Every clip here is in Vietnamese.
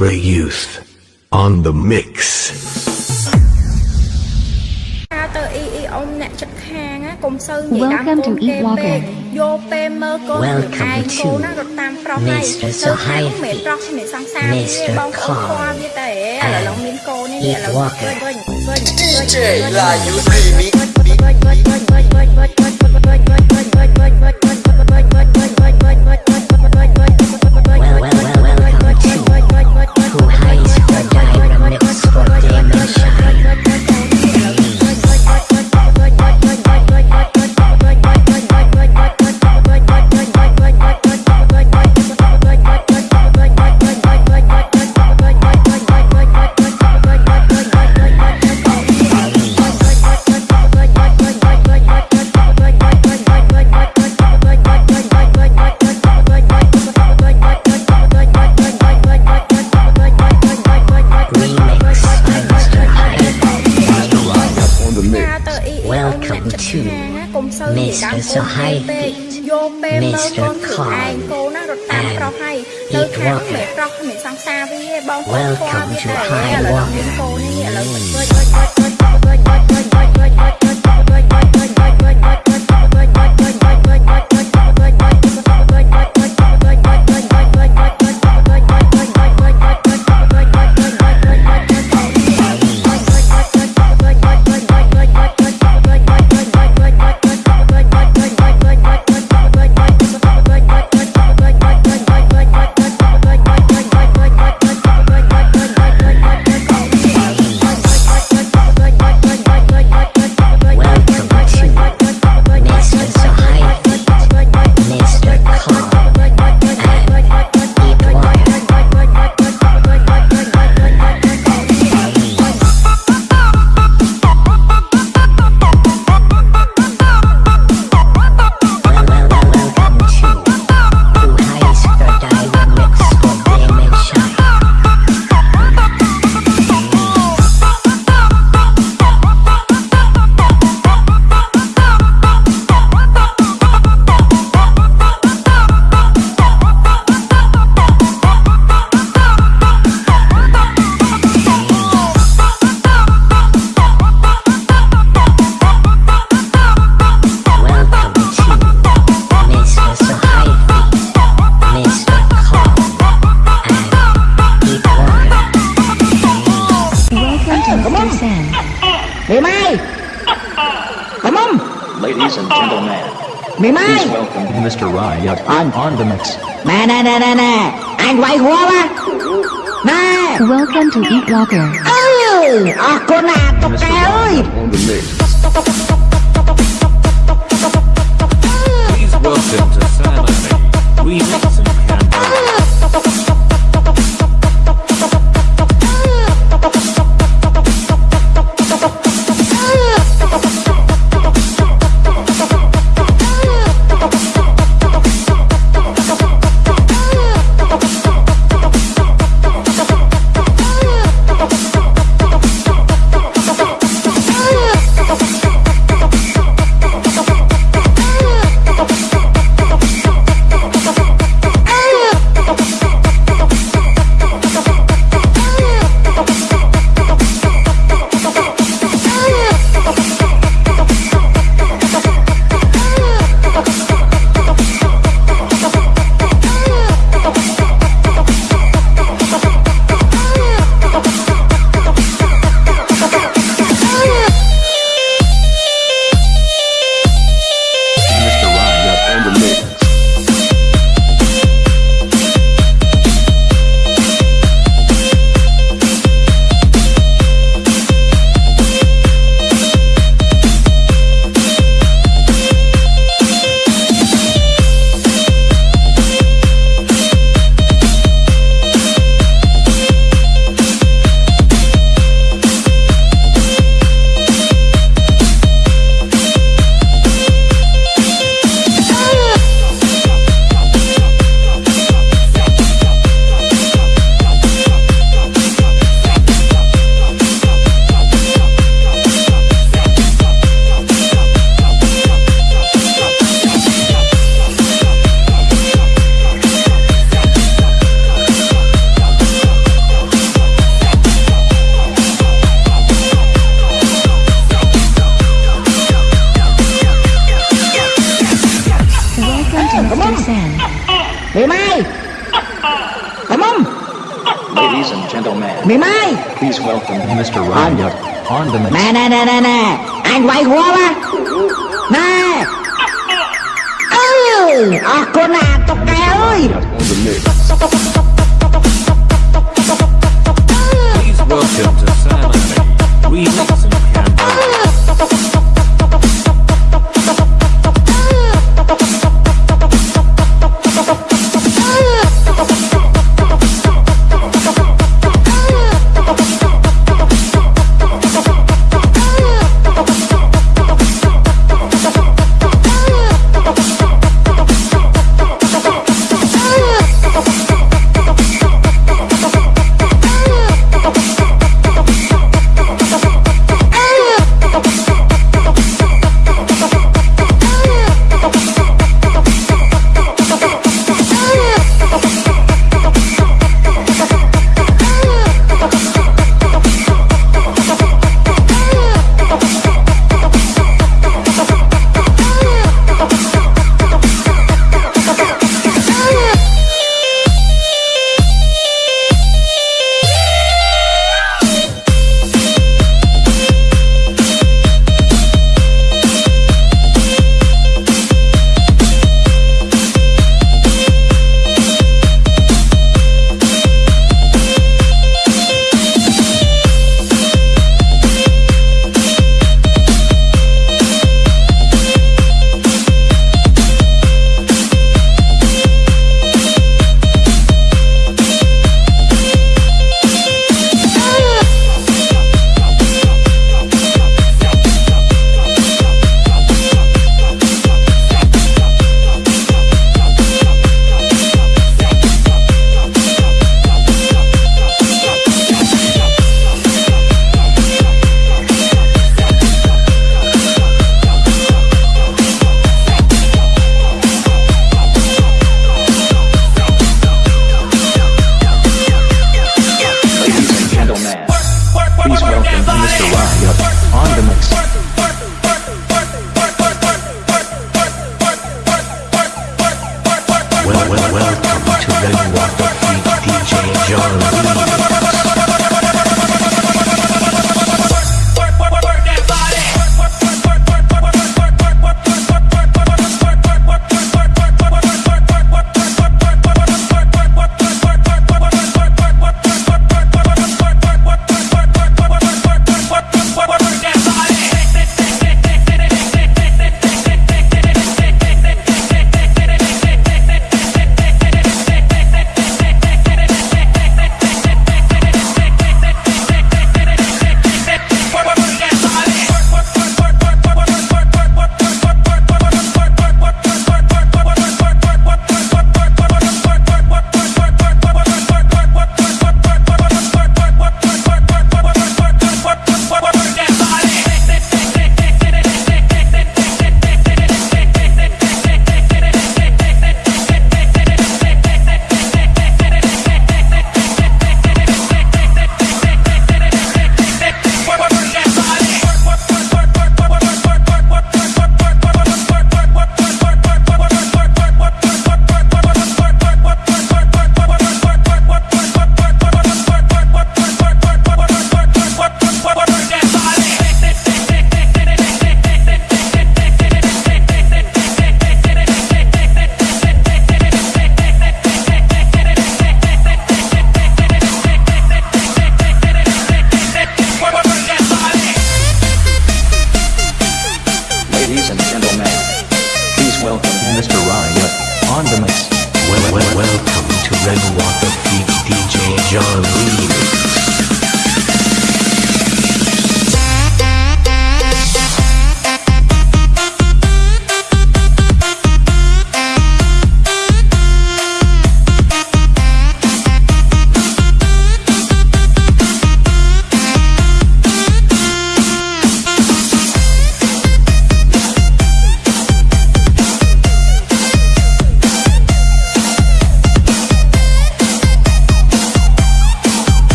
Monterey Youth on the mix. Welcome to Eat Walker. Welcome to Mr. Sahai Mr. Claw and Eat Walker. DJ Lion Remix. Mimei. Come on. Ladies and gentlemen, Mimai! please welcome Mr. Rye. I'm on the mix. Na na na na na! Anh quay hoa Na! Welcome to Eat Locker. Ôi! À, cô nà, tóc cá ơi! On the mix. Please welcome to Sam Remix.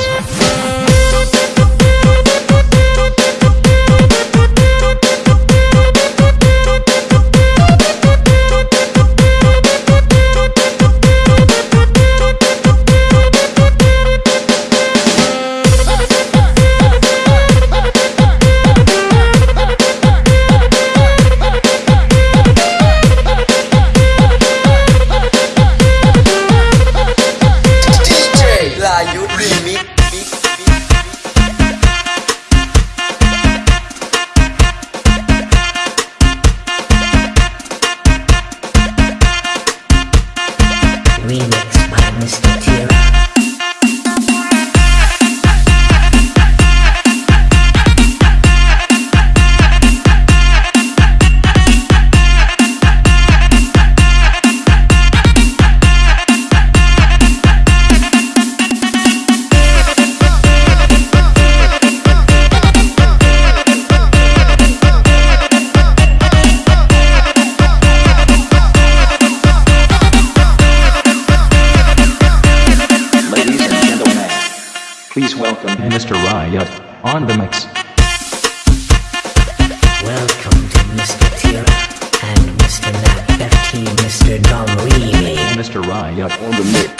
Yeah. niña. on the mix.